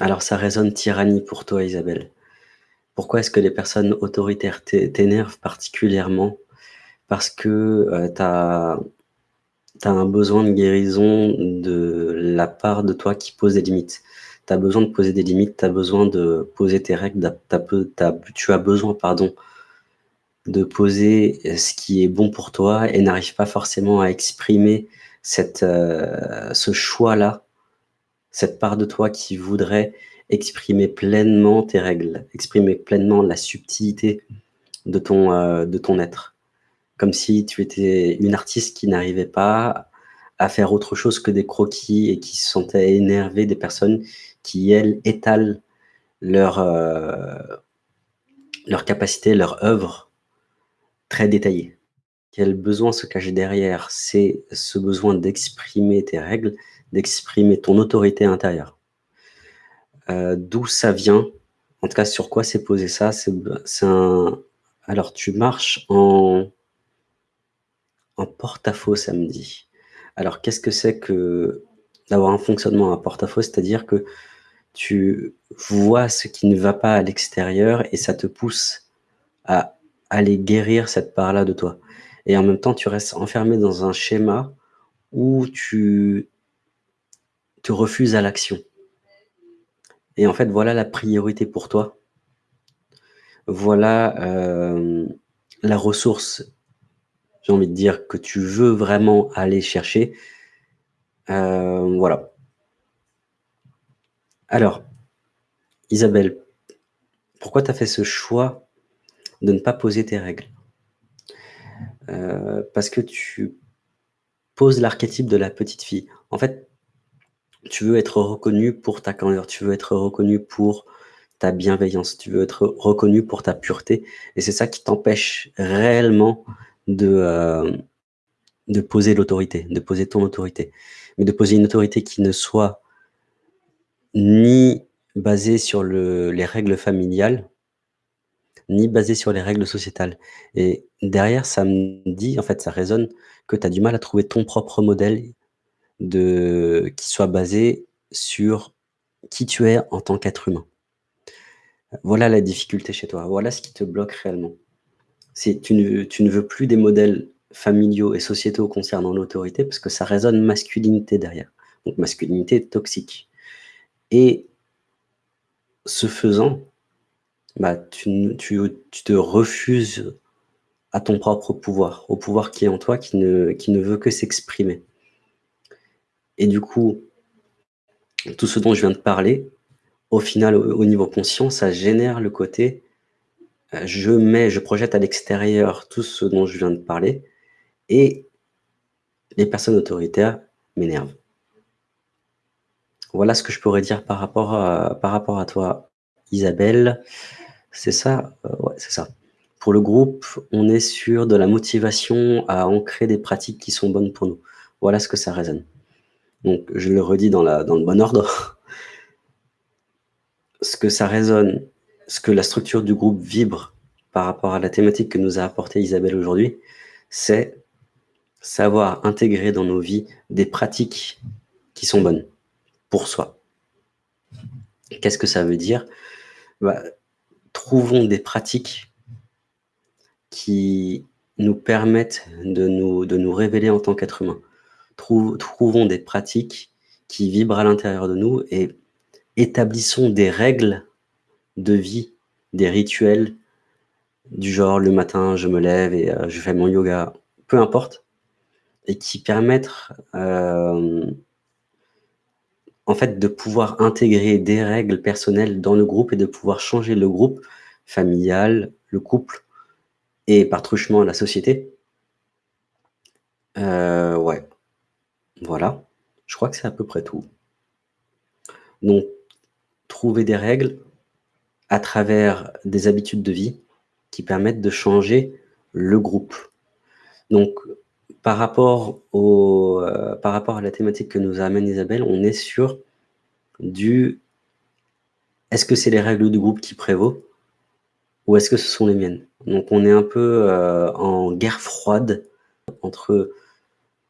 Alors ça résonne tyrannie pour toi, Isabelle. Pourquoi est-ce que les personnes autoritaires t'énervent particulièrement? Parce que, heu, tu as un besoin de guérison de la part de toi qui pose des limites. Tu as besoin de poser des limites, tu as besoin de poser tes règles, tu as besoin, pardon, de poser ce qui est bon pour toi et n'arrives pas forcément à exprimer heu, ce choix-là, cette part de toi qui voudrait exprimer pleinement tes règles, exprimer pleinement la subtilité de ton, heu, de ton être. Comme si tu étais une artiste qui n'arrivait pas à faire autre chose que des croquis et qui se sentait énervée des personnes qui, elles, étalent leur, heu, leur capacité, leur œuvre très détaillée. Quel besoin se cache derrière? C'est ce besoin d'exprimer tes règles, d'exprimer ton autorité intérieure. Heu, d'où ça vient? En tout cas, sur quoi c'est posé ça? C'est un alors tu marches en en porte-à-faux samedi. Alors qu'est-ce que c'est que d'avoir un fonctionnement en porte-à-faux? C'est-à-dire que tu vois ce qui ne va pas à l'extérieur et ça te pousse à aller guérir cette part-là de toi et en même temps, tu restes enfermé dans un schéma où tu te refuses à l'action et en fait, voilà la priorité pour toi. Voilà, hem, la ressource j'ai envie de dire, que tu veux vraiment aller chercher. Heu, voilà. Alors, Isabelle, pourquoi tu as fait ce choix de ne pas poser tes règles? Heu, parce que tu poses l'archétype de la petite fille. En fait, tu veux être reconnue pour ta candeur, tu veux être reconnue pour ta bienveillance, tu veux être reconnue pour ta pureté et c'est ça qui t'empêche réellement de, de poser l'autorité, de poser ton autorité. Mais de poser une autorité qui ne soit ni basée sur le les règles familiales ni basée sur les règles sociétales et derrière, ça me dit, en fait, ça résonne que tu as du mal à trouver ton propre modèle qui soit basé sur qui tu es en tant qu'être humain. Voilà la difficulté chez toi, voilà ce qui te bloque réellement. Tu ne tu ne veux plus des modèles familiaux et sociétaux concernant l'autorité parce que ça résonne masculinité derrière, donc masculinité toxique et ce faisant, bah, tu te refuses à ton propre pouvoir, au pouvoir qui est en toi, qui ne veut que s'exprimer et du coup tout ce dont je viens de parler, au final, au au niveau conscient, ça génère le côté, heu, je mets je projette à l'extérieur tout ce dont je viens de parler et les personnes autoritaires m'énervent. Voilà ce que je pourrais dire par rapport à toi, Isabelle. C'est ça? Heu, ouais, c'est ça. Pour le groupe, on est sur de la motivation à ancrer des pratiques qui sont bonnes pour nous. Voilà ce que ça résonne. Donc je le redis dans le bon ordre. Ce que ça résonne, ce que la structure du groupe vibre par rapport à la thématique que nous a apporté Isabelle aujourd'hui, c'est savoir intégrer dans nos vies des pratiques qui sont bonnes pour soi. Qu'est-ce que ça veut dire? Bah, trouvons des pratiques qui nous permettent de nous de nous révéler en tant qu'être humain. Trou trouvons des pratiques qui vibrent à l'intérieur de nous et établissons des règles de vie, des rituels du genre le matin je me lève et heu, je fais mon yoga, peu importe et qui permettent, hem en fait, de pouvoir intégrer des règles personnelles dans le groupe et de pouvoir changer le groupe familial, le couple et par truchement la société. Heu, ouais. Voilà, je crois que c'est à peu près tout. Donc trouver des règles à travers des habitudes de vie qui permettent de changer le groupe. Donc par rapport au, heu, par rapport à la thématique que nous amène Isabelle, on est sur du est-ce que c'est les règles du groupe qui prévaut? Ou est-ce que ce sont les miennes? Donc on est un peu, heu, en guerre froide entre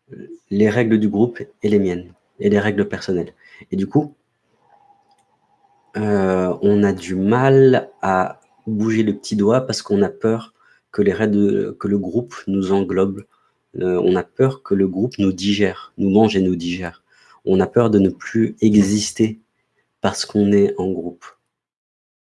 les, les règles du groupe et les miennes et les règles personnelles et du coup Heu, on a du mal à bouger le petit doigt parce qu'on a peur que le groupe nous englobe. Heu, on a peur que le groupe nous digère, nous mange et nous digère. On a peur de ne plus exister parce qu'on est en groupe.